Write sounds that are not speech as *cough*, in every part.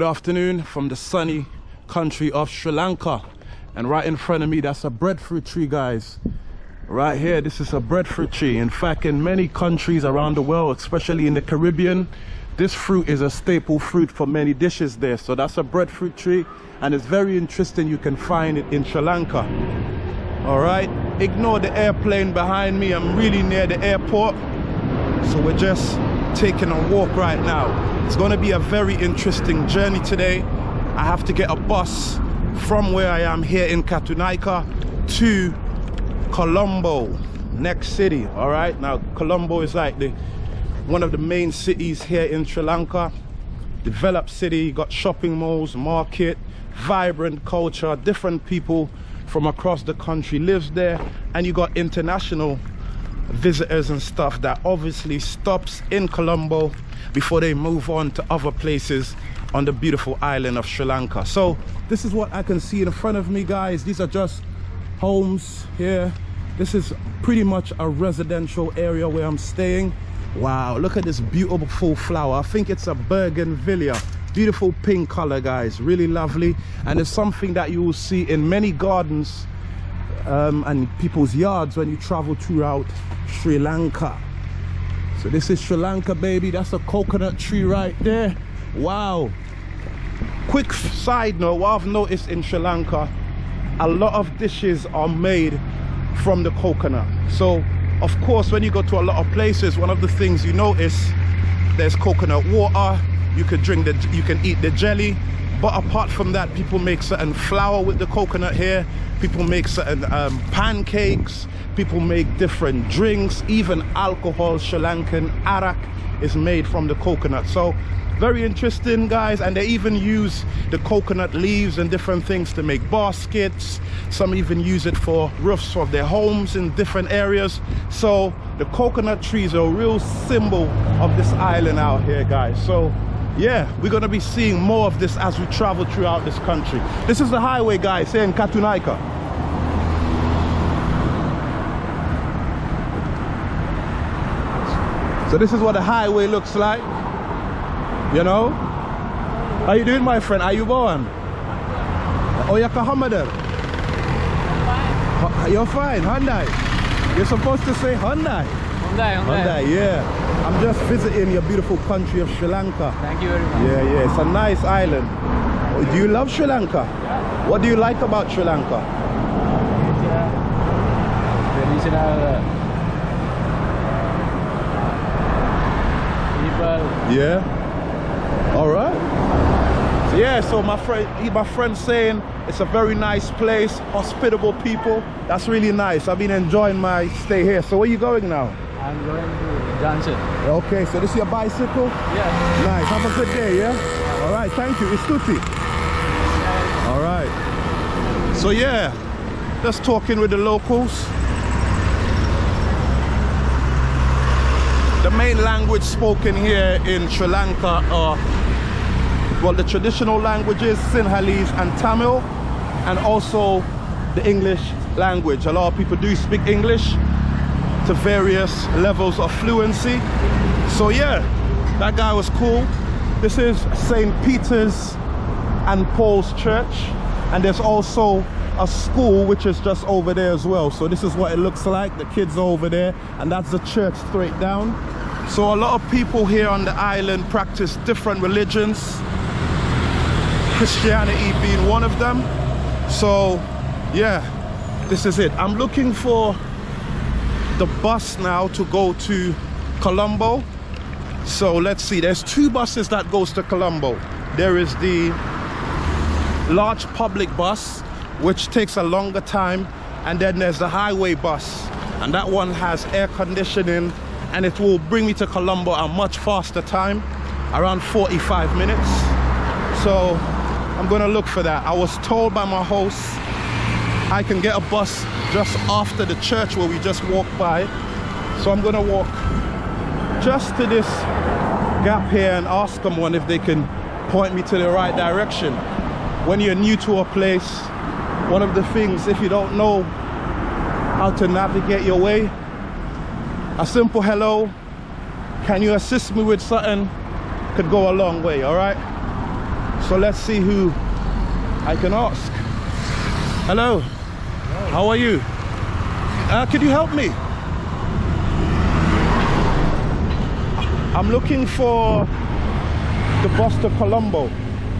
Good afternoon from the sunny country of Sri Lanka. And right in front of me, that's a breadfruit tree, guys. Right here, this is a breadfruit tree. In fact, in many countries around the world, especially in the Caribbean, this fruit is a staple fruit for many dishes there. So that's a breadfruit tree, and it's very interesting. You can find it in Sri Lanka. All right, ignore the airplane behind me. I'm really near the airport. So we're just taking a walk right now. It's going to be a very interesting journey today. I have to get a bus from where I am here in Katunayake to Colombo, next city. All right, now Colombo is like the one of the main cities here in Sri Lanka. Developed city, got shopping malls, market, vibrant culture, different people from across the country lives there, and you got international visitors and stuff that obviously stops in Colombo before they move on to other places on the beautiful island of Sri Lanka. So this is what I can see in front of me, guys. These are just homes here. This is pretty much a residential area where I'm staying. Wow, look at this beautiful flower. I think it's a bougainvillea. Beautiful pink color, guys. Really lovely. And it's something that you will see in many gardens um, and people's yards when you travel throughout Sri Lanka. So this is Sri Lanka, baby. That's a coconut tree right there. Wow. Quick side note, what I've noticed in Sri Lanka, a lot of dishes are made from the coconut. So, of course, when you go to a lot of places, one of the things you notice, there's coconut water, you can drink the, you can eat the jelly, but apart from that people make certain flour with the coconut here. People make certain um, pancakes. People make different drinks. Even alcohol sri lankan arak is made from the coconut. So very interesting guys. And they even use the coconut leaves and different things to make baskets. Some even use it for roofs of their homes in different areas. So the coconut trees are a real symbol of this island out here guys. So yeah we're gonna be seeing more of this as we travel throughout this country. This is the highway guys here in Katunayake. So this is what the highway looks like you know? How you doing my friend? Are you born oh you're Kahamadan you're fine Hyundai. You're supposed to say Hyundai Hyundai, Hyundai. Hyundai yeah I'm just visiting your beautiful country of Sri Lanka. Thank you very much. Yeah, yeah, it's a nice island. Do you love Sri Lanka? Yeah. What do you like about Sri Lanka? It's, uh, traditional uh, people. Yeah. All right. So yeah, so my friend, my friend saying it's a very nice place, hospitable people. That's really nice. I've been enjoying my stay here. So where are you going now? I'm going to Johnson. Okay, so this is your bicycle? Yes. Nice. Have a good day, yeah? All right, thank you. It's Tutti. All right. So yeah, just talking with the locals. The main language spoken here in Sri Lanka are, well, the traditional languages, Sinhalese and Tamil, and also the English language. A lot of people do speak English, to various levels of fluency. So yeah, that guy was cool. This is St. Peter's and Paul's Church. And there's also a school which is just over there as well. So this is what it looks like. The kids are over there and that's the church straight down. So a lot of people here on the island practice different religions. Christianity being one of them. So yeah, this is it. I'm looking for the bus now to go to Colombo. So let's see, there's two buses that goes to Colombo. There is the large public bus, which takes a longer time. And then there's the highway bus. And that one has air conditioning and it will bring me to Colombo a much faster time, around 45 minutes. So I'm gonna look for that. I was told by my host I can get a bus just after the church where we just walked by. So I'm gonna walk just to this gap here and ask someone if they can point me to the right direction. When you're new to a place, one of the things, if you don't know how to navigate your way, a simple hello, can you assist me with something, could go a long way, all right? So let's see who I can ask. Hello. How are you? Uh, could you help me? I'm looking for the bus to Colombo.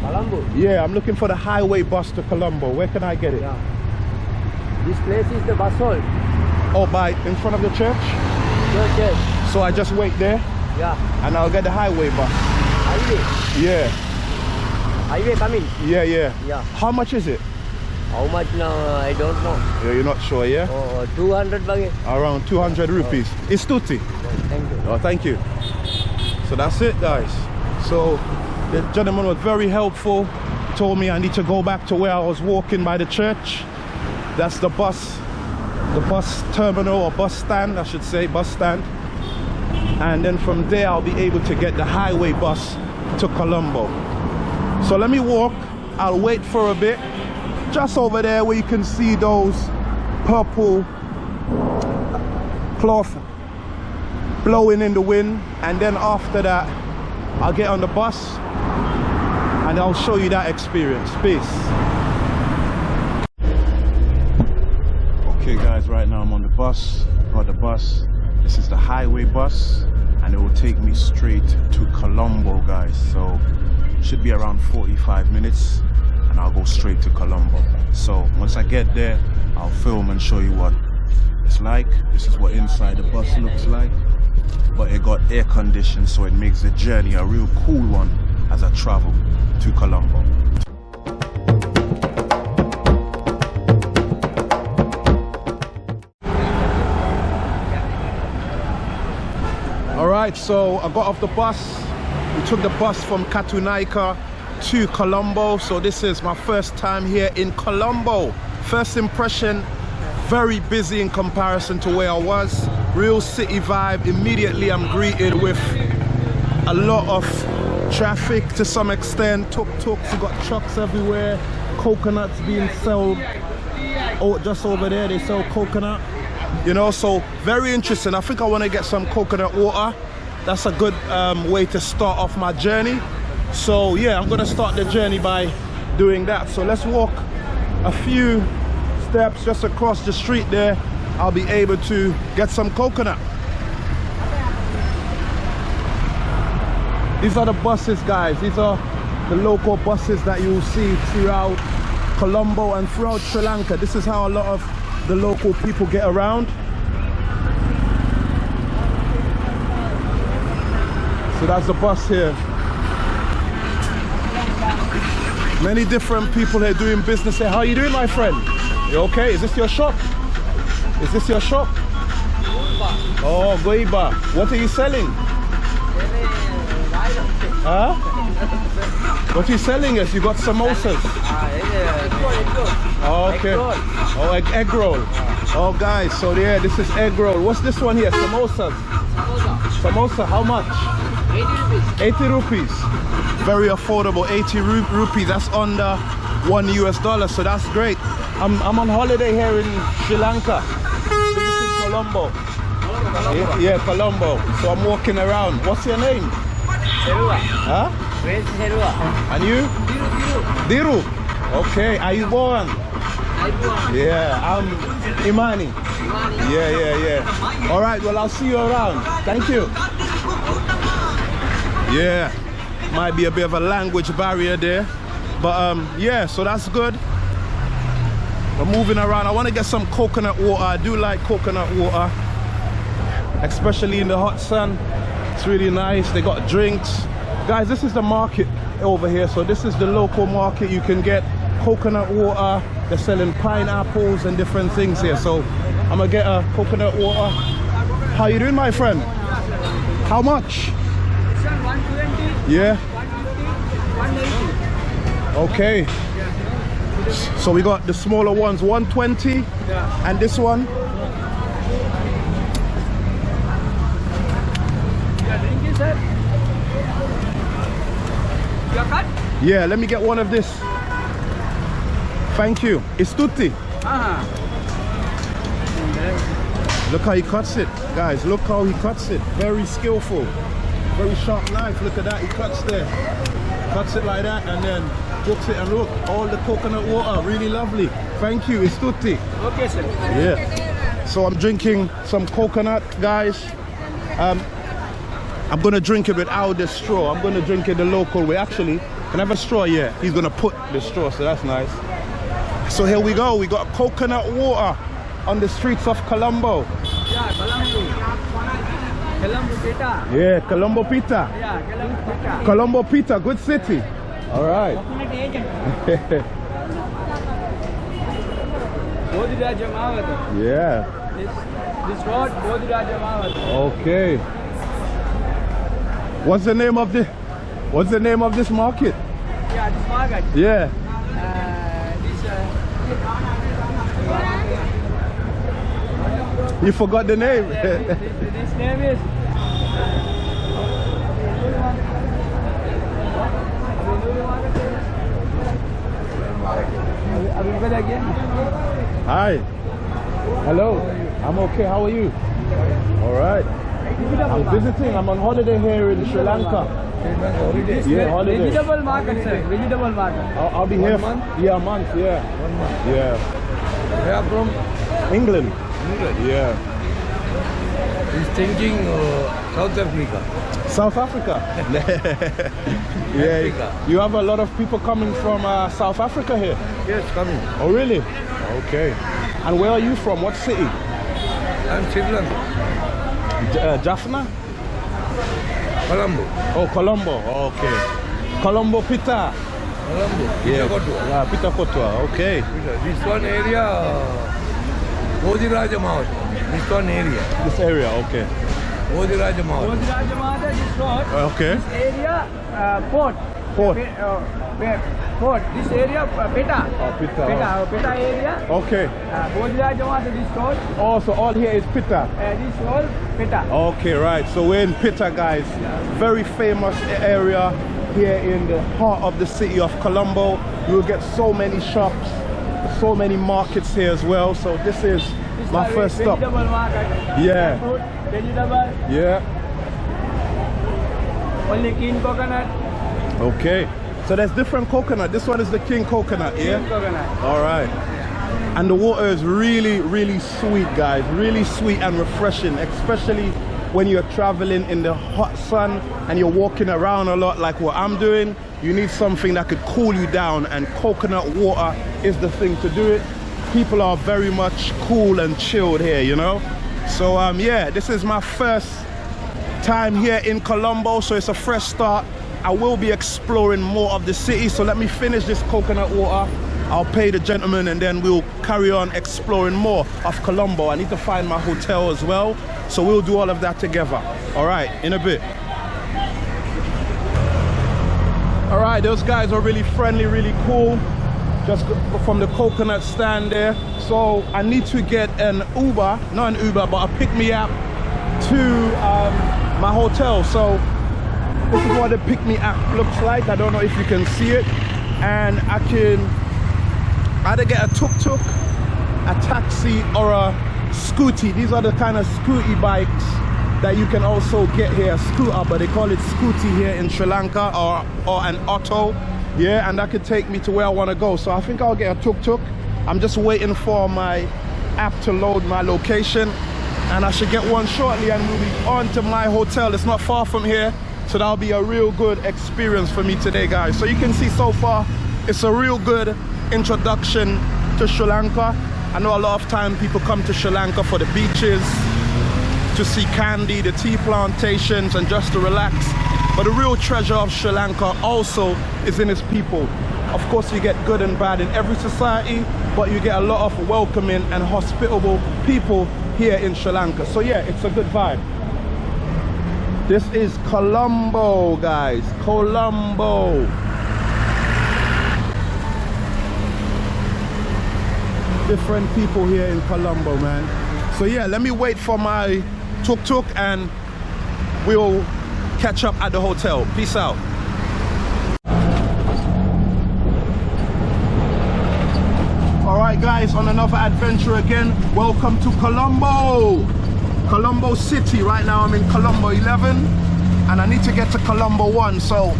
Colombo. Yeah, I'm looking for the highway bus to Colombo. Where can I get it? Yeah. This place is the bus hall. Oh, by in front of the church. Church, yes. So I just wait there Yeah. and I'll get the highway bus. Highway. Yeah, Highway coming. yeah, yeah. Yeah. How much is it? How much now? I don't know. Yeah, you're not sure, yeah? Oh, 200 bagi. Around 200 rupees. Oh. It's tutti. Thank you. Oh, thank you. So that's it, guys. So the gentleman was very helpful. He told me I need to go back to where I was walking by the church. That's the bus, the bus terminal or bus stand, I should say, bus stand. And then from there, I'll be able to get the highway bus to Colombo. So let me walk. I'll wait for a bit. Just over there where you can see those purple cloth blowing in the wind. And then after that I'll get on the bus and I'll show you that experience. Peace. Okay guys right now I'm on the bus got the bus. This is the highway bus and it will take me straight to Colombo guys. So should be around 45 minutes I'll go straight to Colombo so once I get there I'll film and show you what it's like this is what inside the bus looks like but it got air conditioned so it makes the journey a real cool one as I travel to Colombo. All right, so I got off the bus. We took the bus from Katunayake to Colombo. So this is my first time here in Colombo. First impression, very busy in comparison to where I was. Real city vibe. Immediately I'm greeted with a lot of traffic to some extent. Tuk-tuks, you got trucks everywhere. Coconuts being sold. Oh, just over there they sell coconut. You know, so very interesting. I think I want to get some coconut water. That's a good um, way to start off my journey. So yeah, I'm gonna start the journey by doing that. So let's walk a few steps just across the street there. I'll be able to get some coconut. These are the buses, guys. These are the local buses that you will see throughout Colombo and throughout Sri Lanka. This is how a lot of the local people get around. So that's the bus here. Many different people here doing business here. How you doing, my friend? You okay? Is this your shop? Is this your shop? Oh, Goiba. What are you selling? Huh? What are you selling us? You got samosas. Oh, okay. Oh, egg, egg roll. Oh, guys, so yeah, this is egg roll. What's this one here? Samosas. Samosa, how much? 80 rupees. 80 rupees. Very affordable, 80 ru rupees. That's under one US dollar, so that's great. I'm, I'm on holiday here in Sri Lanka. Colombo. Yeah, yeah, Colombo. So I'm walking around. What's your name? Huh? Where's Herua? And you? Diru. Okay, are you born? Yeah, I'm Imani. Yeah, yeah, yeah. All right, well, I'll see you around. Thank you. Yeah, might be a bit of a language barrier there. But um, yeah, so that's good. We're moving around. I want to get some coconut water. I do like coconut water, especially in the hot sun. It's really nice. They got drinks. Guys, this is the market over here. So this is the local market. You can get coconut water. They're selling pineapples and different things here. So I'm gonna get a coconut water. How you doing, my friend? How much? Yeah. Okay. So we got the smaller ones, 120, and this one. Yeah, let me get one of this. Thank you. It's tutti. Look how he cuts it, guys. Look how he cuts it. Very skillful. Very sharp knife. Look at that. He cuts there. Cuts it like that and then Jokes it and look, all the coconut water, really lovely. Thank you, it's tutti. Okay, sir. Yeah. So I'm drinking some coconut, guys. Um, I'm gonna drink it without the straw. I'm gonna drink it the local way. Actually, can I have a straw? Yeah, he's gonna put the straw, so that's nice. So here we go. We got coconut water on the streets of Colombo. Yeah, Colombo. Pita. Yeah, Colombo Pita. Yeah, Colombo Pita. Colombo Pita, good city. All right. *laughs* Yeah. This, this road, Bodhira Jamawat. Okay. What's the name of the What's the name of this market? Yeah, this market. Yeah. Uh, this, uh, You forgot the name. this, this name is. Are we good again? Hi. Hello. I'm okay. How are you? All right. I'm visiting. I'm on holiday here in Sri Lanka. Yeah, holiday. Vegetable market, sir. Vegetable market. I'll, I'll be here. month? Yeah, a month. Yeah. One month. Yeah. Where from? England. Yeah. He's thinking uh, South Africa. South Africa. *laughs* *laughs* yeah. Africa. You have a lot of people coming from uh, South Africa here. Yes, coming. Oh, really? Okay. And where are you from? What city? I'm Sri Lanka. Uh, Jaffna? Colombo. Oh, Colombo. Okay. Colombo Pita. Colombo. Yeah. Pitakotwa. Yeah, Pita Kotwa. Okay. This one area, uh, Bodhiraja Mahot. This one area. This area. Okay. Bodhiraja Mahot. Bodhiraja Mahot is road. Okay. This area, uh, port. Port. Pe- uh. Port. This area, uh, Peta. Oh, Pita. Peta, uh, Peta area. Okay. Uh, Bodhiraja Mahot, this road. Oh, so all here is Pita. Uh, this road, Peta. Okay, right. So we're in Pita, guys. Very famous area here in the heart of the city of Colombo. You'll get so many shops, so many markets here as well. So this is This my first stop. Yeah. Vegetable, Yeah. only king coconut, Okay. So there's different coconut. This one is the king coconut, king yeah? coconut. All right. And the water is really, really sweet, guys. Really sweet and refreshing, especially when you're traveling in the hot sun and you're walking around a lot like what I'm doing. You need something that could cool you down, and coconut water is the thing to do it. People are very much cool and chilled here, you know? So, um, yeah, this is my first time here in Colombo, so it's a fresh start. I will be exploring more of the city, so let me finish this coconut water. I'll pay the gentleman and then we'll carry on exploring more of Colombo. I need to find my hotel as well, so we'll do all of that together. All right, in a bit. All right, those guys are really friendly, really cool. Just from the coconut stand there. So I need to get an Uber, not an Uber, but a pick me up to um, my hotel. So this is what the pick-me-up looks like. I don't know if you can see it. And I can either get a tuk-tuk, a taxi, or a scooty. These are the kind of scooty bikes that you can also get here, scooter, but they call it scooty here in Sri Lanka, or, or an auto. Yeah, and that could take me to where I want to go. So I think I'll get a tuk-tuk. I'm just waiting for my app to load my location and I should get one shortly and we'll be on to my hotel. It's not far from here, so that'll be a real good experience for me today, guys. So you can see so far, it's a real good introduction to Sri Lanka. I know a lot of time people come to Sri Lanka for the beaches, to see Kandy, the tea plantations, and just to relax. But the real treasure of Sri Lanka also is in its people. Of course, you get good and bad in every society, but you get a lot of welcoming and hospitable people here in Sri Lanka. So yeah, it's a good vibe. This is Colombo, guys. Colombo. Different people here in Colombo, man. So yeah, let me wait for my tuk-tuk and we'll catch up at the hotel. Peace out. All right, guys, on another adventure again. Welcome to Colombo. Colombo City. Right now I'm in Colombo 11 and I need to get to Colombo 1. So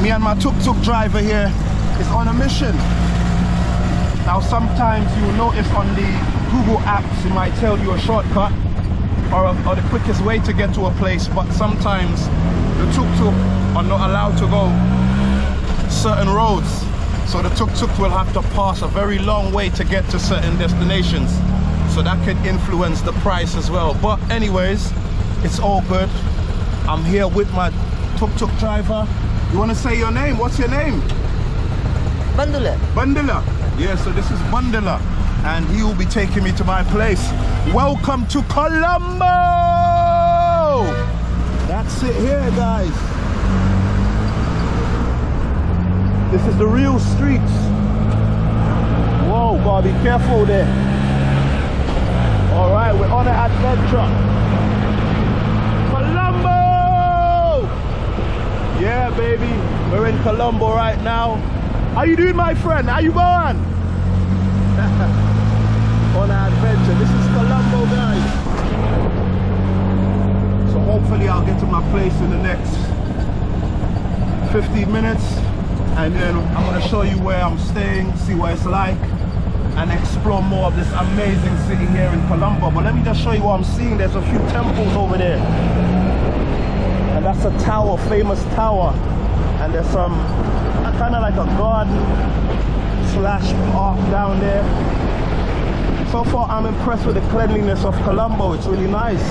me and my tuk-tuk driver here is on a mission. Now sometimes you'll notice on the Google apps it might tell you a shortcut or, or the quickest way to get to a place but sometimes the tuk-tuk are not allowed to go certain roads. So the tuk-tuk will have to pass a very long way to get to certain destinations. So that could influence the price as well. But anyways it's all good. I'm here with my tuk-tuk driver. You want to say your name? What's your name? Bandula. Bundela. Yeah, so this is Bundela. And he will be taking me to my place. Welcome to Colombo! That's it here, guys. This is the real streets. Whoa, gotta be careful there. All right, we're on an adventure. Colombo! Yeah, baby, we're in Colombo right now. How you doing, my friend? How you going? *laughs* On our adventure. This is Colombo, guys. So hopefully I'll get to my place in the next 15 minutes. And then I'm gonna show you where I'm staying, see what it's like, and explore more of this amazing city here in Colombo. But let me just show you what I'm seeing. There's a few temples over there. And that's a tower, famous tower. And there's some kind of like a garden slash park down there. So far, I'm impressed with the cleanliness of Colombo. It's really nice.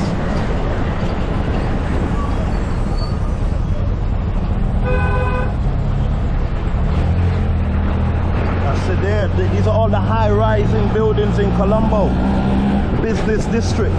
It there. These are all the high-rising buildings in Colombo business district.